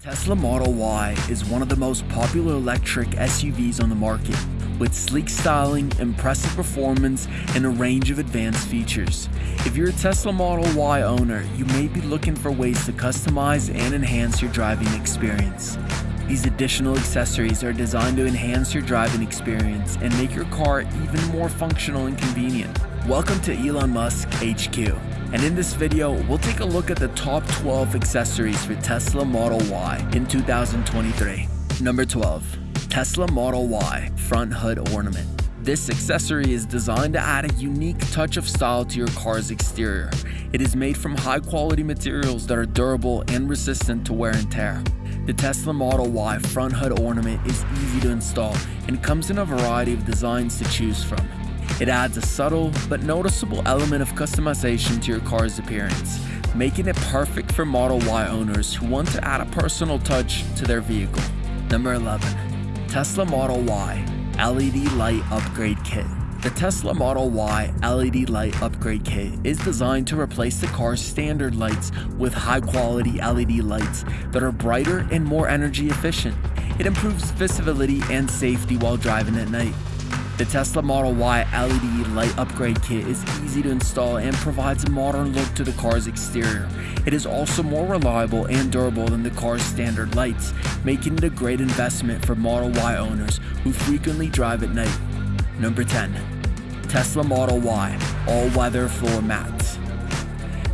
Tesla Model Y is one of the most popular electric SUVs on the market, with sleek styling, impressive performance, and a range of advanced features. If you're a Tesla Model Y owner, you may be looking for ways to customize and enhance your driving experience. These additional accessories are designed to enhance your driving experience and make your car even more functional and convenient. Welcome to Elon Musk HQ and in this video, we'll take a look at the top 12 accessories for Tesla Model Y in 2023. Number 12. Tesla Model Y Front Hood Ornament. This accessory is designed to add a unique touch of style to your car's exterior. It is made from high quality materials that are durable and resistant to wear and tear. The Tesla Model Y front hood ornament is easy to install and comes in a variety of designs to choose from. It adds a subtle but noticeable element of customization to your car's appearance, making it perfect for Model Y owners who want to add a personal touch to their vehicle. Number 11. Tesla Model Y LED Light Upgrade Kit the Tesla Model Y LED light upgrade kit is designed to replace the car's standard lights with high quality LED lights that are brighter and more energy efficient. It improves visibility and safety while driving at night. The Tesla Model Y LED light upgrade kit is easy to install and provides a modern look to the car's exterior. It is also more reliable and durable than the car's standard lights, making it a great investment for Model Y owners who frequently drive at night. Number 10. Tesla Model Y All-Weather Floor Mats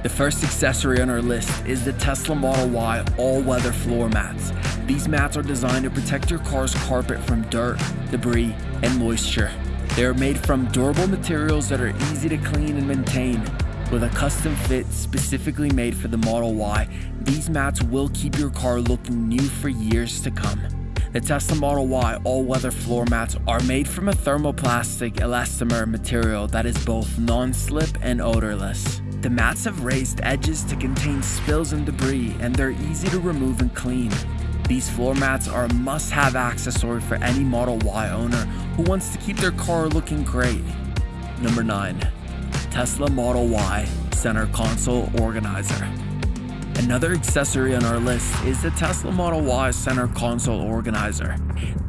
The first accessory on our list is the Tesla Model Y All-Weather Floor Mats. These mats are designed to protect your car's carpet from dirt, debris, and moisture. They are made from durable materials that are easy to clean and maintain. With a custom fit specifically made for the Model Y, these mats will keep your car looking new for years to come. The Tesla Model Y all-weather floor mats are made from a thermoplastic elastomer material that is both non-slip and odorless. The mats have raised edges to contain spills and debris and they're easy to remove and clean. These floor mats are a must-have accessory for any Model Y owner who wants to keep their car looking great. Number 9. Tesla Model Y Center Console Organizer Another accessory on our list is the Tesla Model Y Center Console Organizer.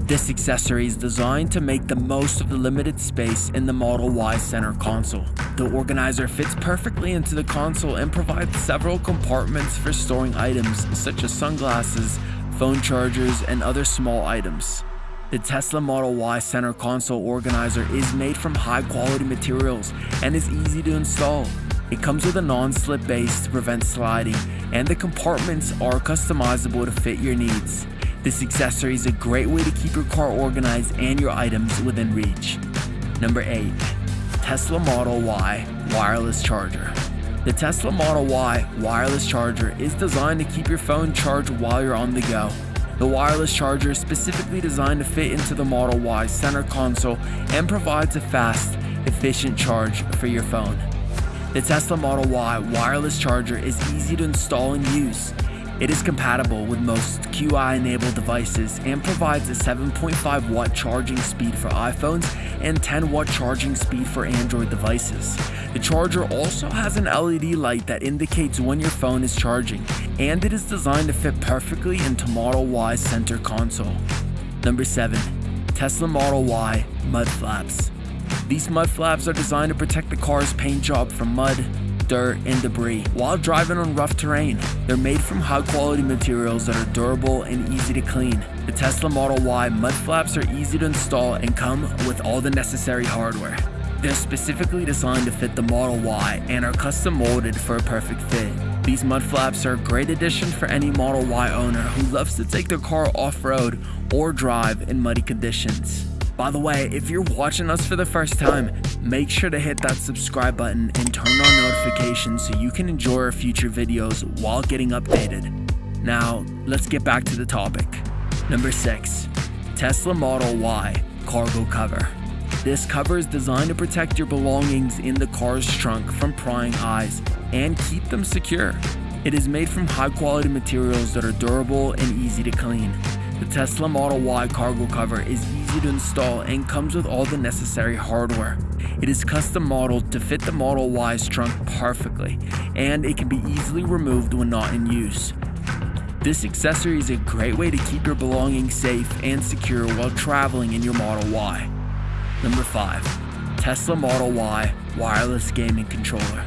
This accessory is designed to make the most of the limited space in the Model Y center console. The organizer fits perfectly into the console and provides several compartments for storing items such as sunglasses, phone chargers, and other small items. The Tesla Model Y center console organizer is made from high quality materials and is easy to install. It comes with a non-slip base to prevent sliding, and the compartments are customizable to fit your needs. This accessory is a great way to keep your car organized and your items within reach. Number 8. Tesla Model Y Wireless Charger the Tesla Model Y wireless charger is designed to keep your phone charged while you're on the go. The wireless charger is specifically designed to fit into the Model Y center console and provides a fast, efficient charge for your phone. The Tesla Model Y wireless charger is easy to install and use. It is compatible with most Qi-enabled devices and provides a 7.5 watt charging speed for iPhones and 10 watt charging speed for Android devices. The charger also has an LED light that indicates when your phone is charging, and it is designed to fit perfectly into Model Y's center console. Number 7. Tesla Model Y Mud Flaps These mud flaps are designed to protect the car's paint job from mud, dirt, and debris while driving on rough terrain. They're made from high quality materials that are durable and easy to clean. The Tesla Model Y mud flaps are easy to install and come with all the necessary hardware. They're specifically designed to fit the Model Y and are custom molded for a perfect fit. These mud flaps are a great addition for any Model Y owner who loves to take their car off-road or drive in muddy conditions. By the way, if you're watching us for the first time, make sure to hit that subscribe button and turn on notifications so you can enjoy our future videos while getting updated. Now, let's get back to the topic. Number 6. Tesla Model Y Cargo Cover This cover is designed to protect your belongings in the car's trunk from prying eyes and keep them secure. It is made from high quality materials that are durable and easy to clean. The Tesla Model Y cargo cover is easy to install and comes with all the necessary hardware. It is custom modeled to fit the Model Y's trunk perfectly, and it can be easily removed when not in use. This accessory is a great way to keep your belongings safe and secure while traveling in your Model Y. Number 5. Tesla Model Y Wireless Gaming Controller.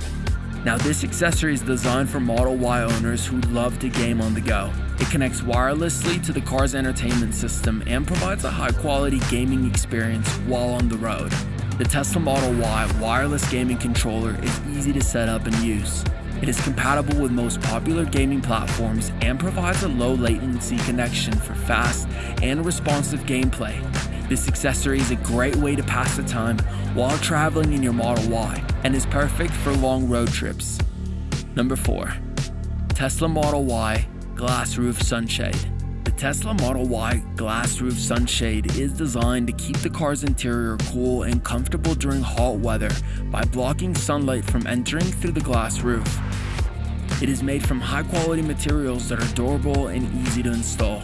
Now this accessory is designed for Model Y owners who love to game on the go. It connects wirelessly to the car's entertainment system and provides a high quality gaming experience while on the road. The Tesla Model Y wireless gaming controller is easy to set up and use. It is compatible with most popular gaming platforms and provides a low latency connection for fast and responsive gameplay. This accessory is a great way to pass the time while traveling in your Model Y and is perfect for long road trips. Number 4. Tesla Model Y Glass Roof Sunshade The Tesla Model Y Glass Roof Sunshade is designed to keep the car's interior cool and comfortable during hot weather by blocking sunlight from entering through the glass roof. It is made from high quality materials that are durable and easy to install.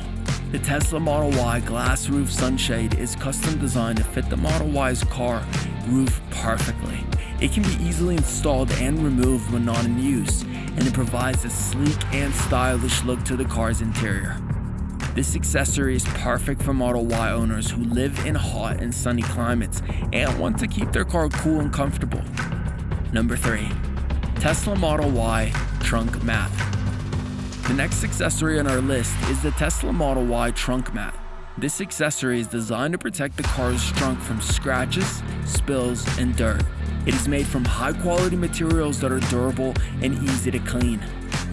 The Tesla Model Y glass roof sunshade is custom designed to fit the Model Y's car roof perfectly. It can be easily installed and removed when not in use, and it provides a sleek and stylish look to the car's interior. This accessory is perfect for Model Y owners who live in hot and sunny climates and want to keep their car cool and comfortable. Number 3. Tesla Model Y Trunk Mat the next accessory on our list is the Tesla Model Y trunk mat. This accessory is designed to protect the car's trunk from scratches, spills, and dirt. It is made from high quality materials that are durable and easy to clean.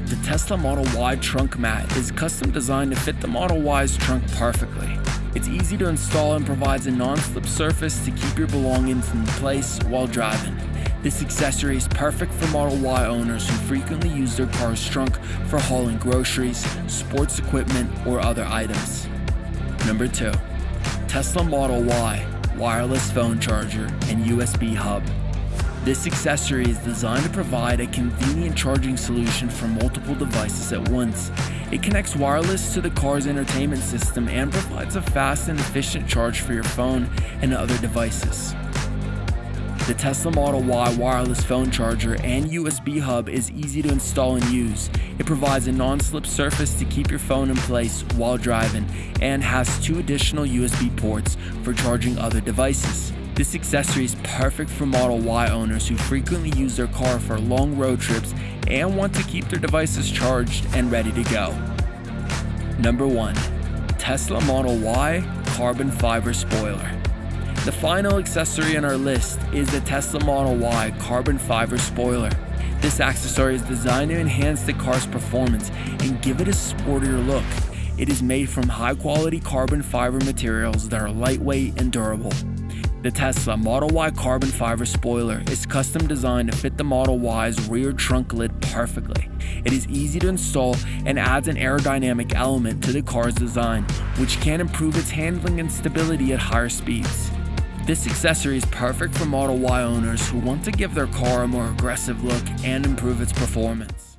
The Tesla Model Y trunk mat is custom designed to fit the Model Y's trunk perfectly. It's easy to install and provides a non-slip surface to keep your belongings in place while driving. This accessory is perfect for Model Y owners who frequently use their car's trunk for hauling groceries, sports equipment, or other items. Number 2. Tesla Model Y Wireless Phone Charger and USB Hub. This accessory is designed to provide a convenient charging solution for multiple devices at once. It connects wireless to the car's entertainment system and provides a fast and efficient charge for your phone and other devices. The Tesla Model Y wireless phone charger and USB hub is easy to install and use. It provides a non-slip surface to keep your phone in place while driving and has two additional USB ports for charging other devices. This accessory is perfect for Model Y owners who frequently use their car for long road trips and want to keep their devices charged and ready to go. Number 1. Tesla Model Y Carbon Fiber Spoiler the final accessory on our list is the Tesla Model Y carbon fiber spoiler. This accessory is designed to enhance the car's performance and give it a sportier look. It is made from high quality carbon fiber materials that are lightweight and durable. The Tesla Model Y carbon fiber spoiler is custom designed to fit the Model Y's rear trunk lid perfectly. It is easy to install and adds an aerodynamic element to the car's design, which can improve its handling and stability at higher speeds. This accessory is perfect for Model Y owners who want to give their car a more aggressive look and improve its performance.